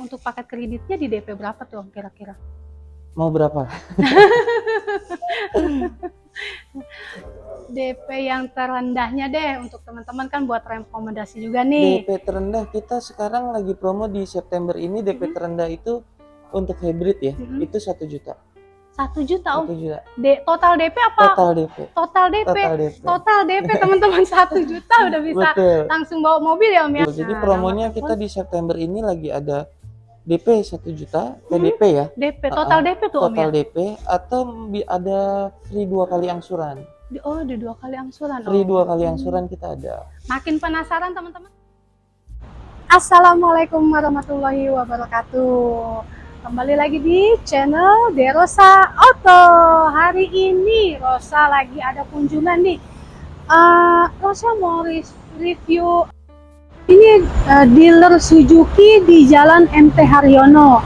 untuk paket kreditnya di DP berapa tuh kira-kira? Mau berapa? DP yang terendahnya deh untuk teman-teman kan buat rekomendasi juga nih. DP terendah kita sekarang lagi promo di September ini DP Mhm. terendah itu untuk hybrid ya, Mhm. itu satu juta. Satu juta Om. Satu juta. D- total DP apa? Total DP. Total DP. Total DP. Total DP teman-teman satu juta udah bisa Betul. langsung bawa mobil ya Om ya. Jadi Nah, promonya kita di September ini lagi ada DP satu juta, PDP ya, DP total Ah, DP tuh Om ya. total DP atau bi- ada free dua kali angsuran. Di- Oh, di dua kali angsuran. Free Om. dua kali Hmm. angsuran kita ada. Makin penasaran teman-teman? Assalamualaikum warahmatullahi wabarakatuh. Kembali lagi di channel Derosa Auto. Hari ini Rosa lagi ada kunjungan nih. Eh, Rosa mau re- review ini eh, dealer Suzuki di Jalan MT Haryono.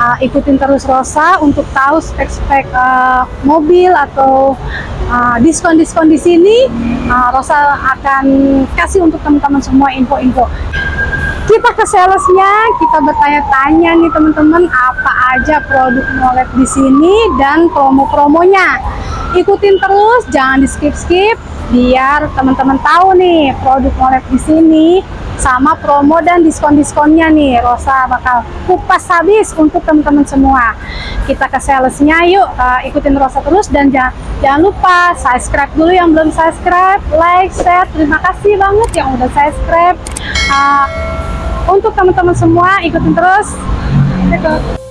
Eh, ikutin terus Rosa untuk tahu spek-spek eh, mobil atau eh, diskon-diskon di sini. Eh, Rosa akan kasih untuk teman-teman semua info-info. Kita ke salesnya, kita bertanya-tanya nih teman-teman apa aja produk Molet di sini dan promo-promonya. Ikutin terus, jangan di skip-skip biar teman-teman tahu nih produk Molet di sini sama promo dan diskon-diskonnya nih. Rosa bakal kupas habis untuk teman-teman semua. Kita ke salesnya yuk, uh, ikutin Rosa terus dan jangan, jangan lupa subscribe dulu yang belum subscribe, like, share. Terima kasih banget yang udah subscribe. Uh, untuk teman-teman semua ikutin terus. Nah,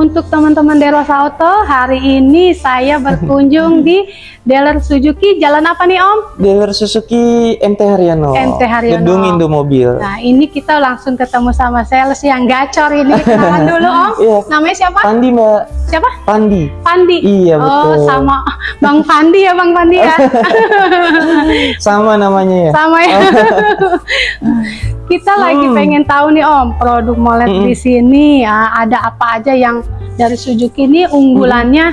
untuk teman-teman Derosa Auto, hari ini saya berkunjung di dealer Suzuki. Jalan apa nih Om? Dealer Suzuki MT Haryono. MT Haryono. Gedung Indomobil. Nah, ini kita langsung ketemu sama sales yang gacor ini. Kenalan dulu Om. Iya. Namanya siapa? Pandi Mbak, Siapa? Pandi. Pandi. Iya Oh, betul. sama Bang Pandi ya Bang Pandi ya. Sama namanya ya. sama ya. Kita lagi Hmm. pengen tahu nih Om, produk Molet Mm-mm. di sini ya, ada apa aja yang dari Suzuki ini unggulannya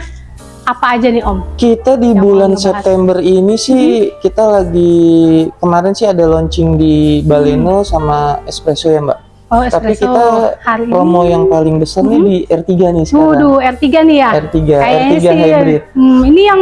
apa aja nih Om? Kita di Yang bulan. September ini sih kita lagi kemarin sih ada launching di Baleno sama Espresso ya Mbak. Oh, Tapi espresso kita hari Promo ini. yang paling besar nih di R3 nih sekarang. Waduh, R3 nih ya. R3, Kayaknya R3 sih, hybrid. hmm, ini yang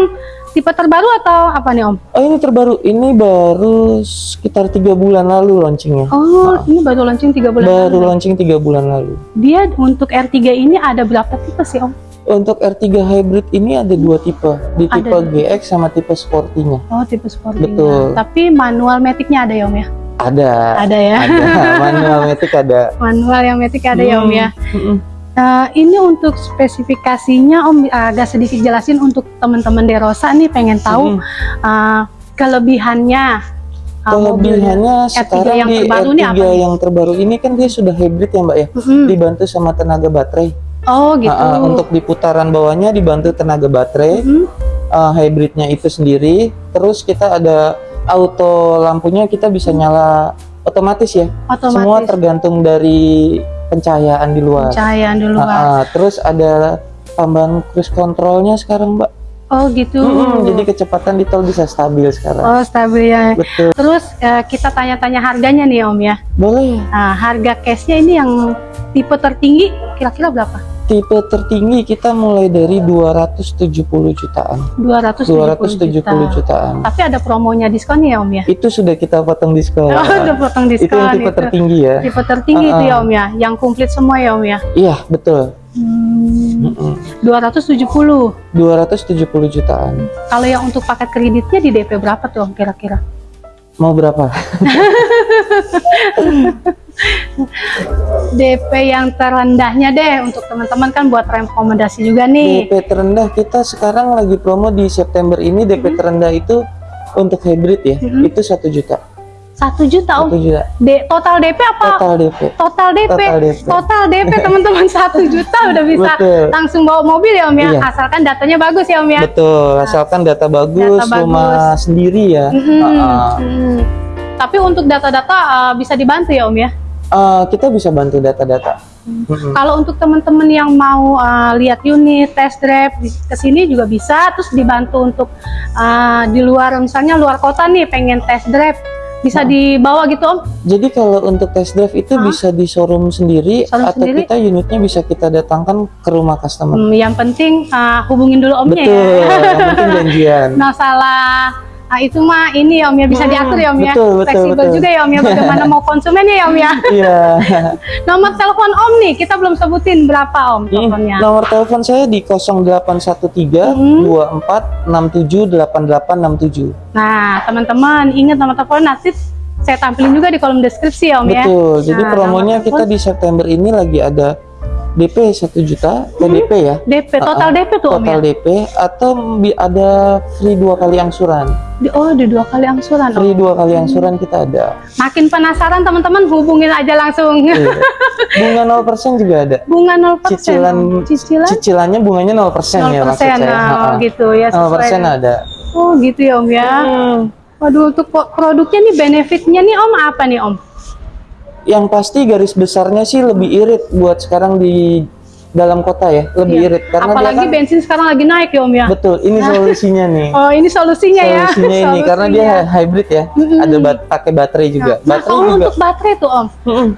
tipe terbaru atau apa nih Om? Oh ini terbaru, ini baru sekitar tiga bulan lalu launchingnya. Oh, ini baru launching 3 bulan baru lalu. launching tiga bulan lalu. Dia untuk R3 ini ada berapa tipe sih Om? Untuk R3 hybrid ini ada dua tipe, di Ada tipe dua. GX sama tipe sportinya. Oh, tipe sportinya. Betul. Tapi manual matic-nya ada ya Om ya? Ada, Ada ya. ada manual matic ada. Manual yang matic ada ya Om Hmm, ya? mm-mm. Nah, ini untuk spesifikasinya Om agak sedikit jelasin untuk teman-teman Derosa nih pengen tahu Mm-mm. uh, kelebihannya uh, mobilnya. Kelebihannya R3 sekarang yang di terbaru R3 nih apa yang terbaru ini kan dia sudah hybrid ya Mbak ya, Mm-mm. dibantu sama tenaga baterai. Oh gitu. Ah, ah, untuk di putaran bawahnya dibantu tenaga baterai, Mm-mm. ah, hybridnya itu sendiri. Terus kita ada auto lampunya kita bisa nyala otomatis ya. Otomatis Semua tergantung dari pencahayaan di luar. pencahayaan dulu Ah, Pak. ah, terus ada tambahan cruise controlnya sekarang Mbak. Oh gitu. Mm-mm, jadi kecepatan di tol bisa stabil sekarang. Oh stabil ya. Betul. Terus eh, kita tanya-tanya harganya nih Om ya. Boleh. Nah, harga cashnya ini yang tipe tertinggi kira-kira berapa? Tipe tertinggi kita mulai dari 270 jutaan 270, 270 juta. jutaan Tapi ada promonya diskon ya Om ya? itu sudah kita potong diskon Oh, udah potong itu diskon yang tipe tertinggi ya Tipe tertinggi itu Uh-uh. ya Om ya, yang komplit semua ya Om ya. iya betul Hmm, Mm-mm. 270. 270 jutaan Kalau yang untuk paket kreditnya di DP berapa tuh Om kira-kira? Mau berapa DP yang terendahnya deh untuk teman-teman kan buat rekomendasi juga nih. DP terendah kita sekarang lagi promo di September ini DP terendah itu untuk hybrid ya Mm-mm. itu satu juta Satu juta Om. juta D- total DP apa? total DP Total DP. Total DP. Teman-teman satu juta udah bisa Betul. langsung bawa mobil ya Om ya. Iya. Asalkan datanya bagus ya Om ya. betul asalkan data bagus, Data bagus. rumah sendiri ya Mm-mm. Ah, ah. Mm. Tapi untuk data-data uh, bisa dibantu ya Om ya. Eh, kita bisa bantu data-data Mm-mm. Kalau untuk teman-teman yang mau uh, lihat unit, test drive ke sini juga bisa, terus dibantu untuk uh, di luar misalnya luar kota nih pengen test drive bisa Nah. dibawa gitu Om. Jadi kalau untuk test drive itu Hah? bisa di showroom sendiri Showroom atau sendiri? kita unitnya bisa kita datangkan ke rumah customer. Hmm, yang penting uh, hubungin dulu Omnya Betul, ya. yang penting janjian. Masalah ah, itu mah ini ya Om ya bisa Hmm, diatur ya Om ya. betul, betul, Fleksibel betul. juga ya Om ya bagaimana mau konsumennya ya Om ya. Iya. Nomor telepon Om nih kita belum sebutin berapa Om teleponnya. nomor telepon saya di 0813 Hmm. 24 67 8867. Nah teman-teman ingat nomor telepon nanti saya tampilin juga di kolom deskripsi ya Om ya. Betul. Jadi Nah, promonya kita di September ini lagi ada DP 1 juta, PDP ya. DP total Ah, ah. DP tuh Om ya. Total DP atau ada free dua kali angsuran. Di- oh di dua kali angsuran Om. Free dua kali angsuran kita ada. Makin penasaran teman-teman hubungin aja langsung. Iya. Bunga 0% juga ada. Bunga 0% Cicilan Om. Cicilan Cicilannya bunganya 0% 0% ya maksud saya. nah, Ha-ha. gitu ya 0% sesuai. ada. Oh gitu ya Om ya. Hmm. Waduh untuk produknya nih benefitnya nih Om apa nih Om? Yang pasti garis besarnya sih lebih irit buat sekarang di dalam kota ya, lebih Iya. irit karena Apalagi dia kan bensin sekarang lagi naik ya Om ya. betul. Ini solusinya nih. Oh ini solusinya ya. Solusinya ini karena dia Solusinya. hybrid ya. Ada bat- pakai baterai juga. Nah, baterai kalau juga. untuk baterai tuh Om,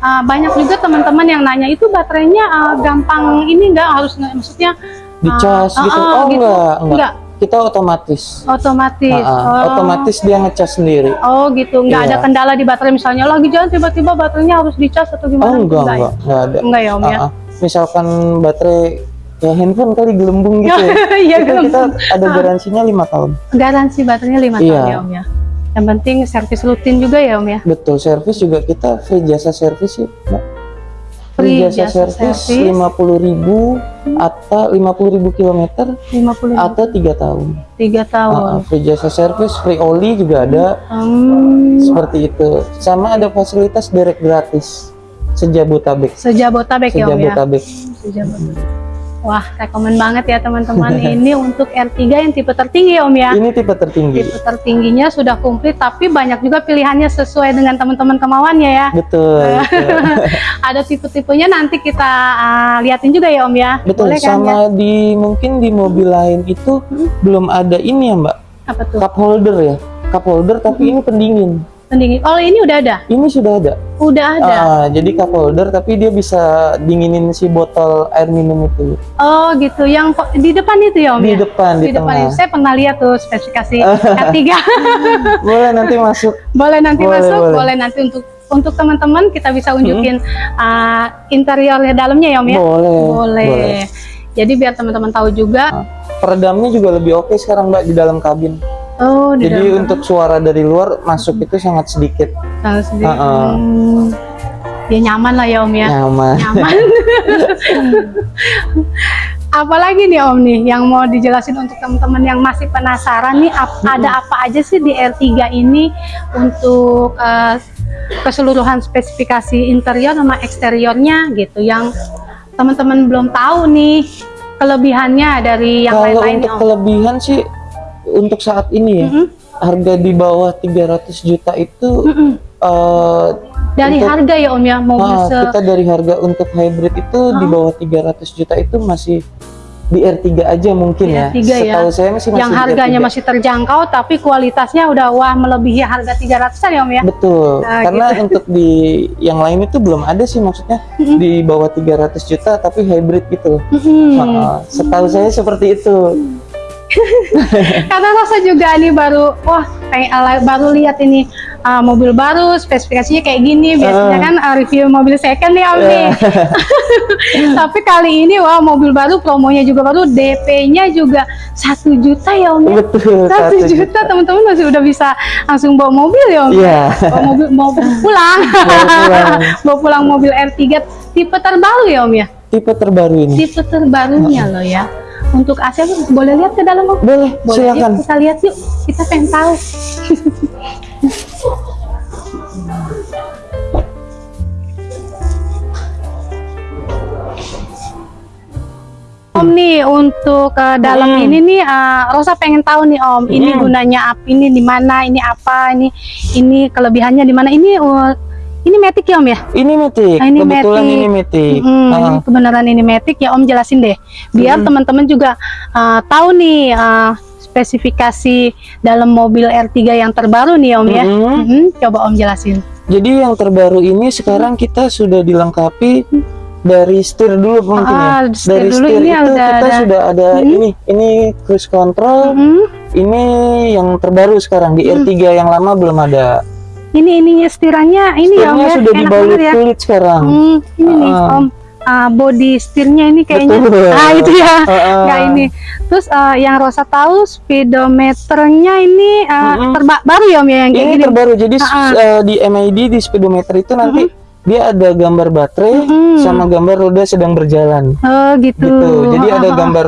ah, banyak juga teman-teman yang nanya itu baterainya ah, gampang ini enggak harus maksudnya Dicas ah, gitu. ah, oh gitu. enggak, enggak. Enggak. Kita otomatis. otomatis. Ha-ha. Oh. Otomatis dia ngecas sendiri. Oh gitu, nggak Iya. ada kendala di baterai misalnya lagi jalan tiba-tiba baterainya harus dicas atau gimana? Oh enggak, ya? enggak, enggak ada. Enggak ya Om ya. Ah, ah. Misalkan baterai ya handphone kali gelembung gitu ya. Iya Itu kita gelembung. ada garansinya lima tahun. Garansi baterainya lima Iya. tahun ya Om ya. Yang penting servis rutin juga ya Om ya. Betul, servis juga kita free jasa servis sih, Mbak. Free jasa, jasa servis servis. lima puluh ribu atau lima puluh ribu kilometer 50 atau tiga tahun. tiga Ah, ah, tahun. free jasa servis, free oli juga ada Hmm, seperti itu. Sama ada fasilitas direct gratis sejabotabek. sejabotabek ya Om ya. Sejabotabek. Wah, rekomen banget ya teman-teman. Ini untuk R3 yang tipe tertinggi ya Om ya. Ini tipe tertinggi. Tipe tertingginya sudah komplit, tapi banyak juga pilihannya sesuai dengan teman-teman kemauannya ya. Betul. betul. Ada tipe-tipenya nanti kita ah, liatin juga ya Om ya. Betul, Boleh kan ya? sama di mungkin di mobil lain itu Hmm. belum ada ini ya Mbak, Apa tuh? cup holder ya, cup holder tapi Hmm. ini pendingin. Pendingin. Oh, ini udah ada. Ini sudah ada. Udah ada. Ah, jadi cup holder tapi dia bisa dinginin si botol air minum itu Oh, gitu. Yang di depan itu ya Om di ya. depan di, Di depan tengah. itu. Saya pernah lihat tuh spesifikasi R3. Boleh nanti masuk. boleh nanti Boleh, masuk, boleh. boleh nanti untuk untuk teman-teman kita bisa unjukin ah, interiornya dalamnya ya Om ya. Boleh. Boleh. Jadi biar teman-teman tahu juga. Peredamnya juga lebih oke sekarang Mbak di dalam kabin. Oh, di Jadi dalam untuk suara dari luar masuk itu sangat sedikit Tahu sendiri. Ah, ah. Hmm. Ya nyaman lah ya Om ya. nyaman. Nyaman. Apalagi nih Om nih yang mau dijelasin untuk teman-teman yang masih penasaran nih ap- ada apa aja sih di R3 ini untuk eh, keseluruhan spesifikasi interior sama eksteriornya gitu yang teman-teman belum tahu nih kelebihannya dari yang Kalau lain-lain nih untuk Om. kelebihan sih untuk saat ini ya Mm-mm. harga di bawah 300 juta itu Mm-mm. eh, Dari Untuk- harga ya Om ya mobil ah, se kita dari harga untuk hybrid itu di Ah. bawah 300 juta itu masih di R3 aja mungkin ya. R3 ya. Setahu saya masih masih yang harganya R3. masih terjangkau tapi kualitasnya udah wah melebihi harga 300-an ya Om ya. Betul, Nah, karena gitu. untuk di yang lain itu belum ada sih maksudnya Mm-mm. di bawah 300 juta tapi hybrid gitu. Mm-mm. Heeh, setahu saya seperti itu. Karena Rosa juga nih baru wah kayak ala- baru lihat ini uh, mobil baru spesifikasinya kayak gini biasanya Ah. kan uh, review mobil second nih Om nih. Tapi kali ini wah mobil baru promonya juga baru DP-nya juga satu juta ya Om ya. Betul. Satu juta teman-teman masih udah bisa langsung bawa mobil ya Om. Iya. Bawa mobil mau pulang. Bawa pulang. bawa pulang mobil R3 tipe terbaru ya Om ya. Tipe terbaru ini. Tipe terbarunya loh ya. Untuk AC boleh lihat ke dalam Om? Boleh, Boleh silakan. yuk kita lihat yuk. Kita pengen tahu. Om nih untuk ke dalam Hmm. ini nih eh, Rosa pengen tahu nih Om, ini Hmm. gunanya apa? Ini di mana? Ini apa? Ini ini kelebihannya di mana? Ini uh, ini Matic ya Om ya? Ini Matic. Ah, ini Kebetulan Matic. ini Matic. Mm, Ah, ini kebenaran ini Matic ya Om jelasin deh, biar teman-teman juga uh, tahu nih uh, spesifikasi dalam mobil R3 yang terbaru nih Om ya. mm-mm. Mm, coba Om jelasin. Jadi yang terbaru ini sekarang kita sudah dilengkapi dari setir dulu mungkin Ah, ya. setir Dari dulu setir ini itu udah kita ada. sudah ada Hmm. ini ini cruise control. Mm, Ini yang terbaru sekarang di Hmm. R3 yang lama belum ada. Ini ininya setirannya ini ya Om ya. sudah Enak dibalut ya. kulit sekarang. Hmm, ini nih Ah. Om. Uh, body setirnya ini kayaknya Betul. ah itu ya Ah, nggak ini terus uh, yang Rosa tahu speedometernya ini uh, Mm-mm. terba- baru ya Om ya yang kayak Ini gini terbaru. Jadi Ah, ah. eh, di MID di speedometer itu nanti dia ada gambar baterai Mm-mm. sama gambar roda sedang berjalan. oh gitu Gitu. Jadi ada gambar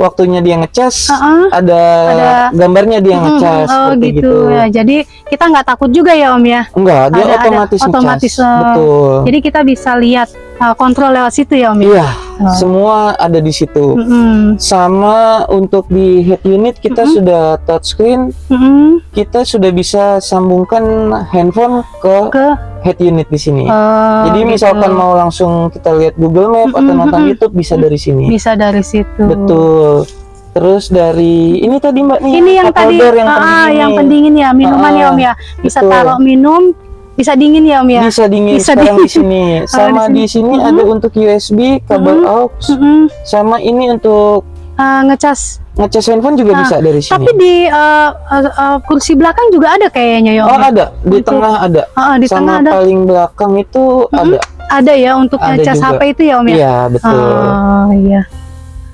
waktunya dia ngecas, Ah, ah. ada, Ada- gambarnya dia ngecas oh gitu. gitu. ya jadi kita nggak takut juga ya om ya Enggak, dia Ada- ada otomatis otomatis, ngecas. eh, Betul. jadi kita bisa lihat uh, kontrol lewat situ ya om ya Iya, Oh. semua ada di situ. Mm-mm. Sama untuk di head unit kita Mm-mm. sudah touchscreen, Mm-mm. kita sudah bisa sambungkan handphone ke ke head unit di sini. uh, Jadi gitu. misalkan mau langsung kita lihat Google Map atau Mm-mm, nonton mm-mm. YouTube bisa dari sini. bisa dari situ Betul. Terus dari ini tadi Mbak nih ini yang tadi yang ah, pendingin yang pendingin ya minuman ya Ah, om ya bisa betul. taruh minum bisa dingin ya om ya Bisa dingin Bisa sekarang dingin. di sini. Sama di di sini. sini Mhm. ada untuk USB, kabel Mhm. aux, Mm-mm. sama ini untuk Uh, ngecas ngecas handphone juga Ah, bisa dari sini. tapi di uh, uh, uh, kursi belakang juga ada kayaknya ya om Oh ya? ada di Untuk- tengah ada. Ah, di sama tengah ada paling belakang itu Mhm. ada. ada ya untuk Ada ngecas juga. HP itu ya om ya Iya betul. Oh iya.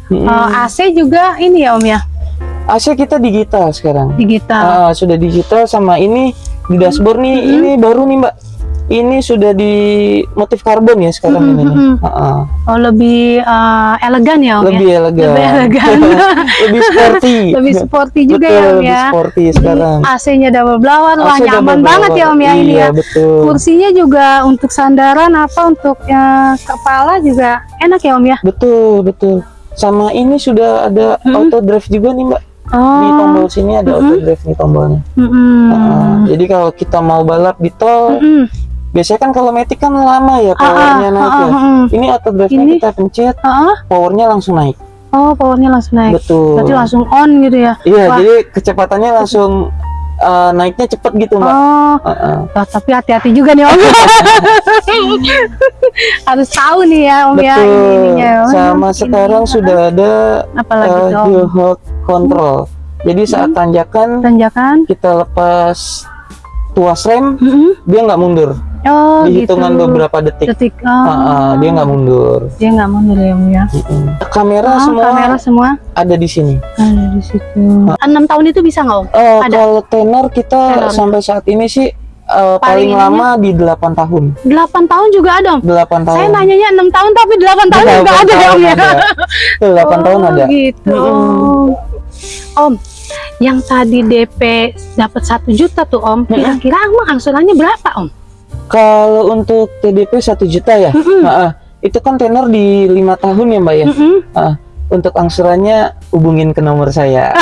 Mhm. Uh, AC juga ini ya Om ya, AC kita digital sekarang. digital. Ah, sudah digital sama ini di dashboard nih Mhm. ini baru nih Mbak. Ini sudah di motif karbon ya sekarang Mhm, ini. Ah, ah. Oh lebih uh, elegan ya Om Lebih ya. elegan. Lebih elegan. lebih sporty. lebih sporty juga betul, ya Om lebih ya. sporty sekarang. AC-nya double blower, wah nyaman banget ya Om ya iya, ini ya. betul. Kursinya juga untuk sandaran apa untuk ya, kepala juga enak ya Om ya. Betul, betul. Sama ini sudah ada Mhm. auto drive juga nih Mbak. Di Oh. tombol sini ada auto Mhm. drive nih tombolnya. mm-mm. Ah, jadi kalau kita mau balap di tol, Mm-mm. biasanya kan kalau Matic kan lama ya Ah, ah, powernya naik ah, ya. ah, ah. Ini auto drive-nya Ini- kita pencet, ah. powernya langsung naik. Oh, powernya langsung naik. Betul. Berarti langsung on gitu ya. Iya, Wah. jadi kecepatannya langsung uh, naiknya cepet gitu Mbak. Oh, Ah, ah. Wah, tapi hati-hati juga nih Om. Harus tahu nih ya Om ya Betul. ini ininya. Oh, Sama ini. sekarang sudah ada apalagi uh, Om? hill hold control. Jadi saat Hmm. tanjakan Tanjakan. kita lepas tuas rem, Mm-mm. dia nggak mundur. Oh, Di hitungan gitu. beberapa detik. detik. Oh. Ah, ah, dia nggak mundur. Dia nggak mundur ya Om ya. Kamera Oh, semua kamera semua ada di sini. ada di situ. Enam tahun itu bisa nggak Om? Eh, Ada. kalau tenor kita Tenor. sampai saat ini sih eh, paling, ininya? lama di 8 tahun. 8 tahun juga ada Om. 8 tahun. Saya nanyanya 6 tahun tapi 8 tahun juga 8 ada ya Om ya. tahun ada. Tuh, 8 tahun Oh, ada. gitu. Mm-mm. Om, yang tadi DP dapat satu juta tuh Om, kira-kira emang angsurannya berapa Om? Kalau untuk TDP 1 juta ya, Mm-mm. Ah, ah. itu kan tenor di lima tahun ya Mbak ya. Mm-mm. Untuk angsurannya hubungin ke nomor saya.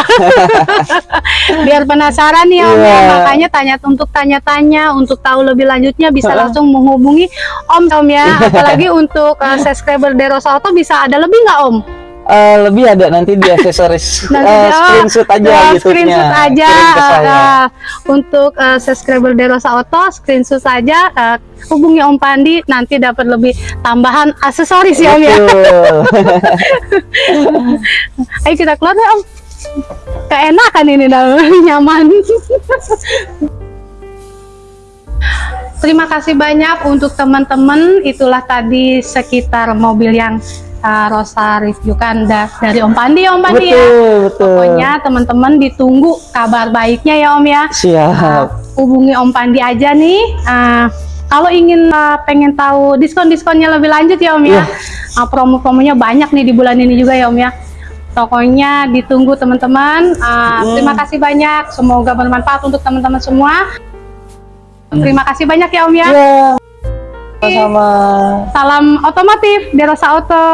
Biar penasaran nih Om ya, Iya. makanya tanya untuk tanya-tanya, untuk tahu lebih lanjutnya bisa Ha-ha. langsung menghubungi Om Om ya. Apalagi untuk uh, subscriber Deros Auto bisa ada lebih nggak Om? Eh, lebih ada nanti di aksesoris Nanti dia- screenshot aja ya, YouTube-nya. screenshot aja eh, untuk eh, subscriber Derosa Auto screenshot saja eh, hubungi Om Pandi nanti dapat lebih tambahan aksesoris ya Om ya. Ayo kita keluar ya Om. Keenakan ini dah nyaman. Terima kasih banyak untuk teman-teman. Itulah tadi sekitar mobil yang uh, Rosa da- dari Om Pandi, ya Om Pandi ya. betul, betul. Pokoknya teman-teman ditunggu kabar baiknya ya Om ya. Siap. Hubungi Om Pandi aja nih. Uh, kalau ingin uh, pengen tahu diskon-diskonnya lebih lanjut ya Om ya. Iya. Uh, promo-promonya banyak nih di bulan ini juga ya Om ya. Pokoknya ditunggu teman-teman. Uh, Hmm. Terima kasih banyak. Semoga bermanfaat untuk teman-teman semua. Terima kasih banyak ya Om ya. Iya. Sama-sama. Salam otomotif Derosa Auto.